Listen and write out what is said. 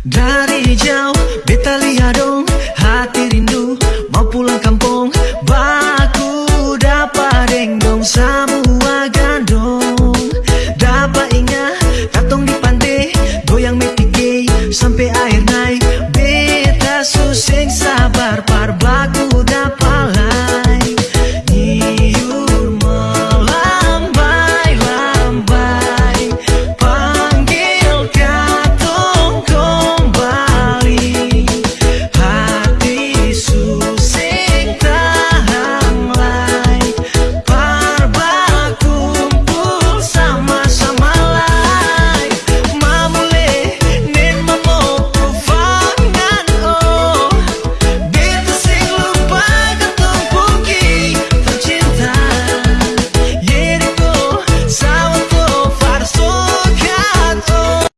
Dari jauh beta lihat dong hati rindu. Mau pulang kampung baku dapat dengdong semua gandong dapat ingat katong di pantai. Goyang metike sampai air naik. Beta susing